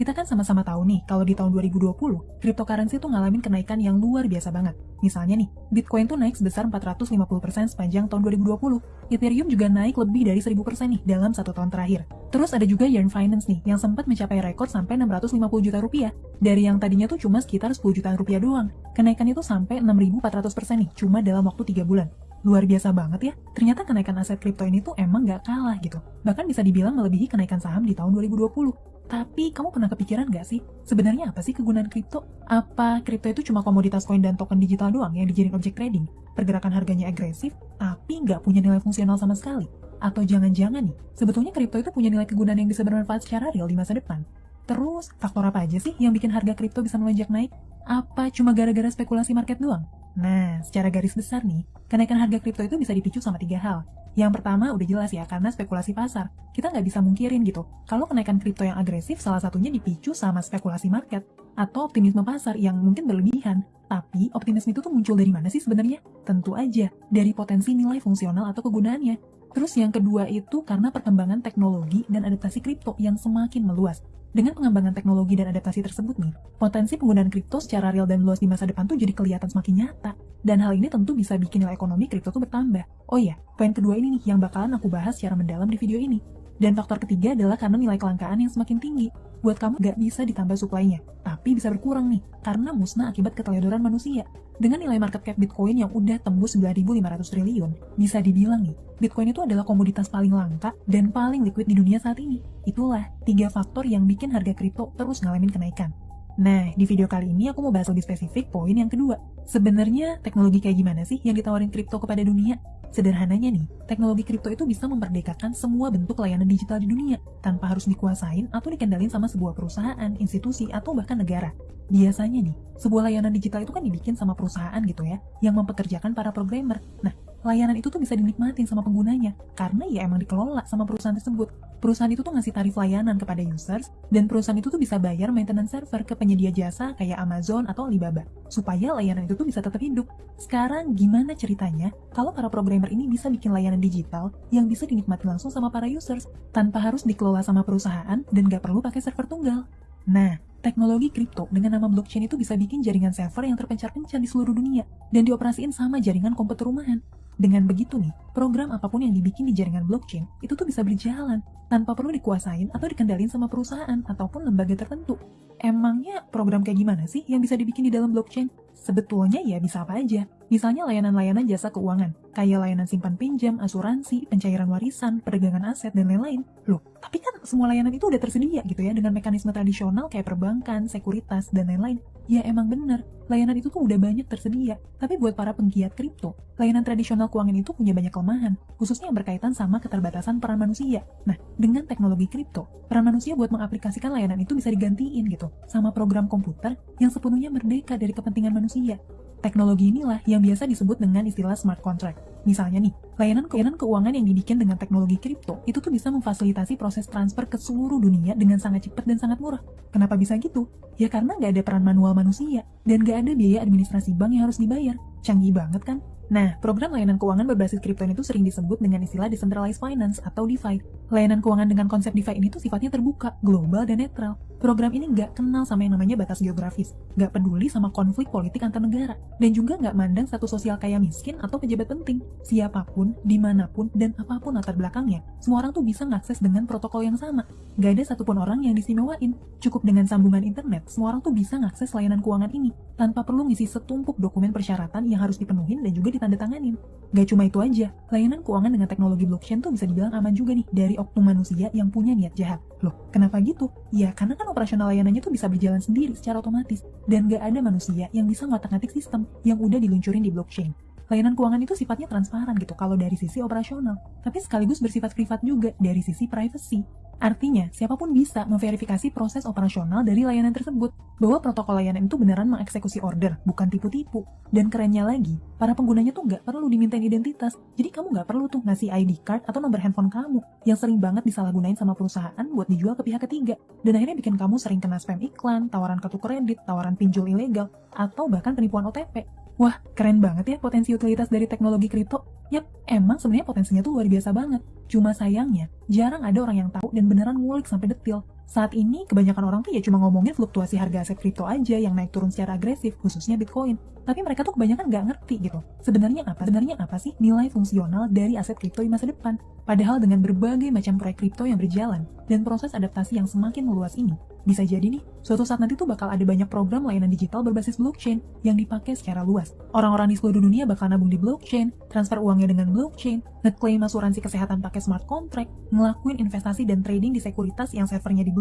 Kita kan sama-sama tahu nih, kalau di tahun 2020, cryptocurrency tuh ngalamin kenaikan yang luar biasa banget. Misalnya nih, Bitcoin tuh naik sebesar 450% sepanjang tahun 2020. Ethereum juga naik lebih dari 1000% nih dalam satu tahun terakhir. Terus ada juga Yearn Finance nih, yang sempat mencapai rekor sampai 650 juta rupiah. Dari yang tadinya tuh cuma sekitar 10 jutaan rupiah doang. Kenaikan itu sampai 6400% nih, cuma dalam waktu 3 bulan. Luar biasa banget ya, ternyata kenaikan aset kripto ini tuh emang gak kalah gitu. Bahkan bisa dibilang melebihi kenaikan saham di tahun 2020. Tapi kamu pernah kepikiran gak sih, sebenarnya apa sih kegunaan kripto? Apa kripto itu cuma komoditas koin dan token digital doang yang dijadiin objek trading? Pergerakan harganya agresif, tapi nggak punya nilai fungsional sama sekali? Atau jangan-jangan nih, sebetulnya kripto itu punya nilai kegunaan yang bisa bermanfaat secara real di masa depan? Terus, faktor apa aja sih yang bikin harga kripto bisa melonjak naik? Apa cuma gara-gara spekulasi market doang? Nah, secara garis besar nih, kenaikan harga kripto itu bisa dipicu sama tiga hal. Yang pertama udah jelas ya, karena spekulasi pasar. Kita nggak bisa mungkirin gitu, kalau kenaikan kripto yang agresif salah satunya dipicu sama spekulasi market, atau optimisme pasar yang mungkin berlebihan. Tapi, optimisme itu tuh muncul dari mana sih sebenarnya? Tentu aja, dari potensi nilai fungsional atau kegunaannya. Terus yang kedua itu karena perkembangan teknologi dan adaptasi kripto yang semakin meluas. Dengan pengembangan teknologi dan adaptasi tersebut nih, potensi penggunaan kripto secara real dan luas di masa depan tuh jadi kelihatan semakin nyata. Dan hal ini tentu bisa bikin nilai ekonomi kripto tuh bertambah. Oh iya, poin kedua ini nih yang bakalan aku bahas secara mendalam di video ini. Dan faktor ketiga adalah karena nilai kelangkaan yang semakin tinggi. Buat kamu gak bisa ditambah suplainya, tapi bisa berkurang nih, karena musnah akibat keteledoran manusia. Dengan nilai market cap Bitcoin yang udah tembus 9.500 triliun, bisa dibilang nih, Bitcoin itu adalah komoditas paling langka dan paling liquid di dunia saat ini. Itulah tiga faktor yang bikin harga kripto terus ngalamin kenaikan. Nah, di video kali ini aku mau bahas lebih spesifik poin yang kedua. Sebenarnya teknologi kayak gimana sih yang ditawarin kripto kepada dunia? Sederhananya nih, teknologi kripto itu bisa memerdekakan semua bentuk layanan digital di dunia tanpa harus dikuasain atau dikendalin sama sebuah perusahaan, institusi, atau bahkan negara. Biasanya nih, sebuah layanan digital itu kan dibikin sama perusahaan gitu ya, yang mempekerjakan para programmer. Nah, layanan itu tuh bisa dinikmatin sama penggunanya karena ya emang dikelola sama perusahaan tersebut. Perusahaan itu tuh ngasih tarif layanan kepada users dan perusahaan itu tuh bisa bayar maintenance server ke penyedia jasa kayak Amazon atau Alibaba supaya layanan itu tuh bisa tetap hidup. Sekarang gimana ceritanya kalau para programmer ini bisa bikin layanan digital yang bisa dinikmati langsung sama para users tanpa harus dikelola sama perusahaan dan gak perlu pakai server tunggal? Nah, Teknologi kripto dengan nama blockchain itu bisa bikin jaringan server yang terpencar-pencar di seluruh dunia dan dioperasiin sama jaringan komputer rumahan. Dengan begitu nih, program apa pun yang dibikin di jaringan blockchain itu tuh bisa berjalan tanpa perlu dikuasain atau dikendalin sama perusahaan ataupun lembaga tertentu. Emangnya program kayak gimana sih yang bisa dibikin di dalam blockchain? Sebetulnya ya bisa apa aja. Misalnya layanan-layanan jasa keuangan, kayak layanan simpan pinjam, asuransi, pencairan warisan, perdagangan aset, dan lain-lain. Loh, tapi kan semua layanan itu udah tersedia gitu ya dengan mekanisme tradisional kayak perbankan, sekuritas, dan lain-lain. Ya emang bener, layanan itu tuh udah banyak tersedia. Tapi buat para penggiat kripto, layanan tradisional keuangan itu punya banyak kelemahan, khususnya yang berkaitan sama keterbatasan peran manusia. Nah, dengan teknologi kripto, peran manusia buat mengaplikasikan layanan itu bisa digantiin gitu, sama program komputer yang sepenuhnya merdeka dari kepentingan manusia. Teknologi inilah yang biasa disebut dengan istilah smart contract. Misalnya nih, layanan layanan keuangan yang dibikin dengan teknologi kripto itu tuh bisa memfasilitasi proses transfer ke seluruh dunia dengan sangat cepat dan sangat murah. Kenapa bisa gitu? Ya karena nggak ada peran manual manusia dan nggak ada biaya administrasi bank yang harus dibayar. Canggih banget kan? Nah, program layanan keuangan berbasis kripto itu sering disebut dengan istilah decentralized finance atau DeFi. Layanan keuangan dengan konsep DeFi ini tuh sifatnya terbuka, global, dan netral. Program ini nggak kenal sama yang namanya batas geografis, nggak peduli sama konflik politik antar negara, dan juga nggak mandang satu sosial kaya miskin atau pejabat penting. Siapa pun, di mana pun, dan apa pun latar belakangnya, semua orang tuh bisa ngakses dengan protokol yang sama. Nggak ada satupun orang yang disimewain. Cukup dengan sambungan internet, semua orang tuh bisa ngakses layanan keuangan ini, tanpa perlu ngisi setumpuk dokumen persyaratan yang harus dipenuhin dan juga ditandatanganin. Gak cuma itu aja, layanan keuangan dengan teknologi blockchain tuh bisa dibilang aman juga nih dari oknum manusia yang punya niat jahat. Loh, kenapa gitu? Ya, karena kan operasional layanannya tuh bisa berjalan sendiri secara otomatis, dan gak ada manusia yang bisa ngotak-ngatik sistem yang udah diluncurin di blockchain. Layanan keuangan itu sifatnya transparan gitu kalau dari sisi operasional, tapi sekaligus bersifat privat juga dari sisi privacy. Artinya, siapa pun bisa memverifikasi proses operasional dari layanan tersebut, bahwa protokol layanan itu beneran mengeksekusi order, bukan tipu-tipu. Dan kerennya lagi, para penggunanya tuh nggak perlu dimintain identitas, jadi kamu nggak perlu tuh ngasih ID card atau nomor handphone kamu, yang sering banget disalahgunain sama perusahaan buat dijual ke pihak ketiga. Dan akhirnya bikin kamu sering kena spam iklan, tawaran kartu kredit, tawaran pinjol ilegal, atau bahkan penipuan OTP. Wah, keren banget ya potensi utilitas dari teknologi kripto. Yap, emang sebenarnya potensinya tuh luar biasa banget. Cuma sayangnya, jarang ada orang yang tahu dan beneran ngulik sampai detil. Saat ini, kebanyakan orang tuh ya cuma ngomongin fluktuasi harga aset kripto aja yang naik turun secara agresif, khususnya Bitcoin. Tapi mereka tuh kebanyakan nggak ngerti gitu. Sebenarnya apa? Sebenarnya apa sih nilai fungsional dari aset kripto di masa depan? Padahal dengan berbagai macam proyek kripto yang berjalan dan proses adaptasi yang semakin meluas ini, bisa jadi nih, suatu saat nanti tuh bakal ada banyak program layanan digital berbasis blockchain yang dipakai secara luas. Orang-orang di seluruh dunia bakal nabung di blockchain, transfer uangnya dengan blockchain, ngeklaim asuransi kesehatan pakai smart contract, ngelakuin investasi dan trading di sekuritas yang servernya di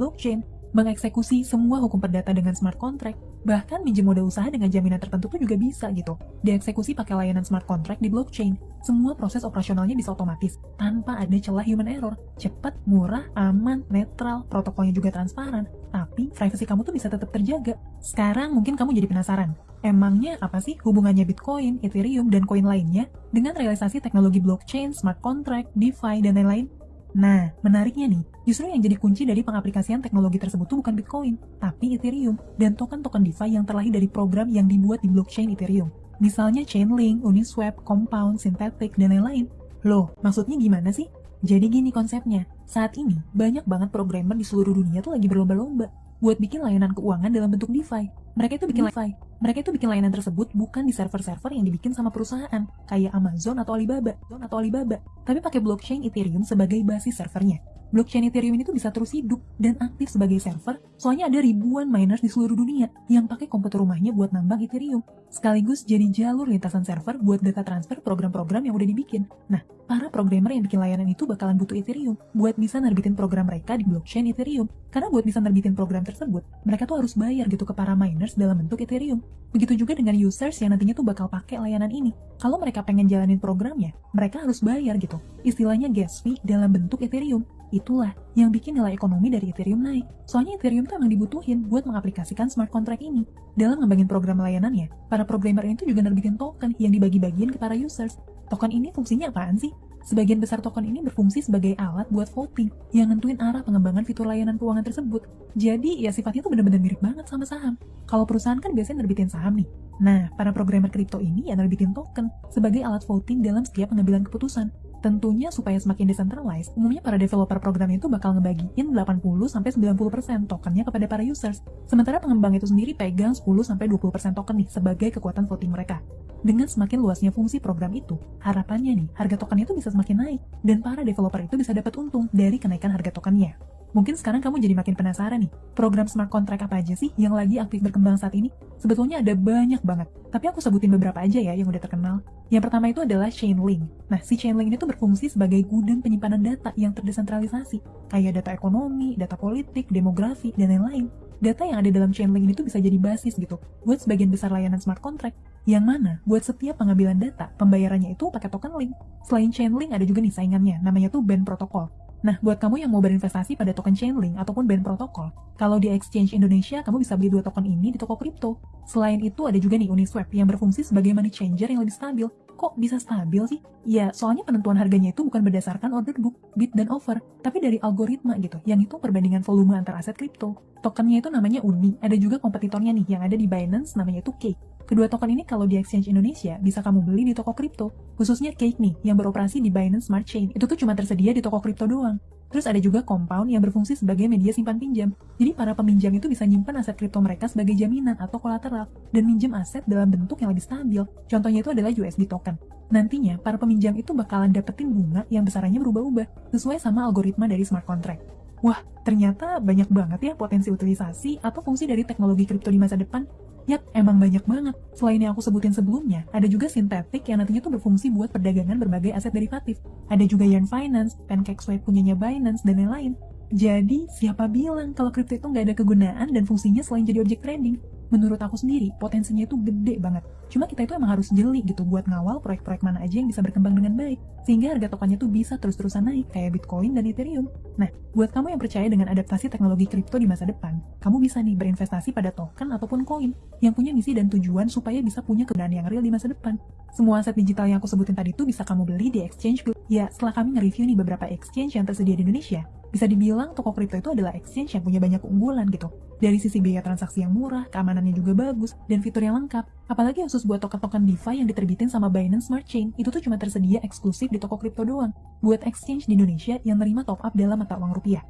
mengeksekusi semua hukum perdata dengan smart contract, bahkan minjem modal usaha dengan jaminan tertentu pun juga bisa gitu. Dieksekusi pakai layanan smart contract di blockchain. Semua proses operasionalnya bisa otomatis, tanpa ada celah human error. Cepat, murah, aman, netral, protokolnya juga transparan, tapi privasi kamu tuh bisa tetap terjaga. Sekarang mungkin kamu jadi penasaran, emangnya apa sih hubungannya Bitcoin, Ethereum, dan koin lainnya dengan realisasi teknologi blockchain, smart contract, DeFi, dan lain-lain? Nah, menariknya nih, justru yang jadi kunci dari pengaplikasian teknologi tersebut tuh bukan Bitcoin, tapi Ethereum dan token-token DeFi yang terlahir dari program yang dibuat di blockchain Ethereum. Misalnya Chainlink, Uniswap, Compound, Synthetic, dan lain-lain. Loh, maksudnya gimana sih? Jadi gini konsepnya, saat ini banyak banget programmer di seluruh dunia tuh lagi berlomba-lomba buat bikin layanan keuangan dalam bentuk DeFi. Mereka itu bikin DeFi. Mereka itu bikin layanan tersebut bukan di server-server yang dibikin sama perusahaan kayak Amazon atau Alibaba, atau Alibaba, tapi pakai blockchain Ethereum sebagai basis servernya. Blockchain Ethereum ini tuh bisa terus hidup dan aktif sebagai server, soalnya ada ribuan miners di seluruh dunia yang pakai komputer rumahnya buat nambang Ethereum, sekaligus jadi jalur lintasan server buat data transfer program-program yang udah dibikin. Nah, para programmer yang bikin layanan itu bakalan butuh Ethereum buat bisa nerbitin program mereka di blockchain Ethereum. Karena buat bisa nerbitin program tersebut, mereka tuh harus bayar gitu ke para miners dalam bentuk Ethereum. Begitu juga dengan users yang nantinya tuh bakal pakai layanan ini. Kalau mereka pengen jalanin programnya, mereka harus bayar gitu. Istilahnya gas fee dalam bentuk Ethereum. Itulah yang bikin nilai ekonomi dari Ethereum naik. Soalnya Ethereum tuh emang dibutuhin buat mengaplikasikan smart contract ini. Dalam ngembangin program layanannya, para programmer ini tuh juga nerbitin token yang dibagi-bagiin ke para users. Token ini fungsinya apaan sih? Sebagian besar token ini berfungsi sebagai alat buat voting yang nentuin arah pengembangan fitur layanan keuangan tersebut. Jadi ya sifatnya tuh bener-bener mirip banget sama saham. Kalau perusahaan kan biasanya nerbitin saham nih. Nah, para programmer kripto ini ya nerbitin token sebagai alat voting dalam setiap pengambilan keputusan. Tentunya supaya semakin decentralized, umumnya para developer program itu bakal ngebagiin 80-90% tokennya kepada para users. Sementara pengembang itu sendiri pegang 10-20% token nih sebagai kekuatan voting mereka. Dengan semakin luasnya fungsi program itu, harapannya nih, harga token itu bisa semakin naik, dan para developer itu bisa dapat untung dari kenaikan harga tokennya. Mungkin sekarang kamu jadi makin penasaran nih, program smart contract apa aja sih yang lagi aktif berkembang saat ini? Sebetulnya ada banyak banget, tapi aku sebutin beberapa aja ya yang udah terkenal. Yang pertama itu adalah Chainlink. Nah, si Chainlink ini tuh berfungsi sebagai gudang penyimpanan data yang terdesentralisasi, kayak data ekonomi, data politik, demografi, dan lain-lain. Data yang ada dalam Chainlink ini tuh bisa jadi basis gitu, buat sebagian besar layanan smart contract, yang mana buat setiap pengambilan data, pembayarannya itu pakai token link. Selain Chainlink ada juga nih saingannya, namanya tuh Band Protocol. Nah, buat kamu yang mau berinvestasi pada token Chainlink ataupun band protokol, kalau di exchange Indonesia, kamu bisa beli dua token ini di toko kripto. Selain itu, ada juga nih Uniswap yang berfungsi sebagai money changer yang lebih stabil. Kok bisa stabil sih? Ya, soalnya penentuan harganya itu bukan berdasarkan order book, bid, dan offer, tapi dari algoritma gitu, yang itu perbandingan volume antar aset kripto. Tokennya itu namanya Uni, ada juga kompetitornya nih yang ada di Binance namanya itu Cake. Kedua token ini kalau di exchange Indonesia bisa kamu beli di toko kripto, khususnya Cake nih yang beroperasi di Binance Smart Chain. Itu tuh cuma tersedia di toko kripto doang. Terus ada juga Compound yang berfungsi sebagai media simpan pinjam. Jadi para peminjam itu bisa nyimpan aset kripto mereka sebagai jaminan atau kolateral dan minjem aset dalam bentuk yang lebih stabil. Contohnya itu adalah USD token. Nantinya, para peminjam itu bakalan dapetin bunga yang besarannya berubah-ubah sesuai sama algoritma dari smart contract. Wah, ternyata banyak banget ya potensi utilisasi atau fungsi dari teknologi kripto di masa depan. Yap, emang banyak banget. Selain yang aku sebutin sebelumnya, ada juga sintetik yang nantinya tuh berfungsi buat perdagangan berbagai aset derivatif. Ada juga Yarn Finance, PancakeSwap punyanya Binance, dan lain-lain. Jadi, siapa bilang kalau kripto itu nggak ada kegunaan dan fungsinya selain jadi objek trading? Menurut aku sendiri potensinya itu gede banget. Cuma kita itu emang harus jeli gitu buat ngawal proyek-proyek mana aja yang bisa berkembang dengan baik. Sehingga harga tokennya tuh bisa terus-terusan naik kayak Bitcoin dan Ethereum. Nah, buat kamu yang percaya dengan adaptasi teknologi kripto di masa depan, kamu bisa nih berinvestasi pada token ataupun koin yang punya misi dan tujuan supaya bisa punya kegunaan yang real di masa depan. Semua aset digital yang aku sebutin tadi itu bisa kamu beli di exchange. Ya, setelah kami nge-review nih beberapa exchange yang tersedia di Indonesia, bisa dibilang toko kripto itu adalah exchange yang punya banyak keunggulan gitu. Dari sisi biaya transaksi yang murah, keamanannya juga bagus, dan fitur yang lengkap. Apalagi khusus buat token-token DeFi yang diterbitin sama Binance Smart Chain, itu tuh cuma tersedia eksklusif di toko kripto doang. Buat exchange di Indonesia yang nerima top up dalam mata uang rupiah.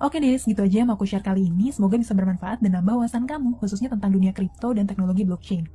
Oke deh, segitu aja yang mau aku share kali ini. Semoga bisa bermanfaat dan nambah wawasan kamu, khususnya tentang dunia kripto dan teknologi blockchain.